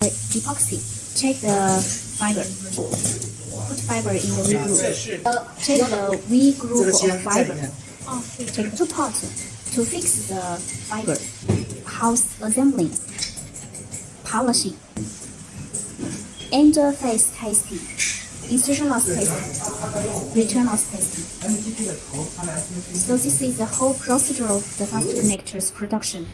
epoxy. Check the fiber. Put fiber in the V groove. Uh, check the V groove of fiber. Take two parts to fix the fiber. House assembly, Polishing. Interface testing. Insertion loss testing. Return loss testing. So this is the whole procedure of the fast connectors production.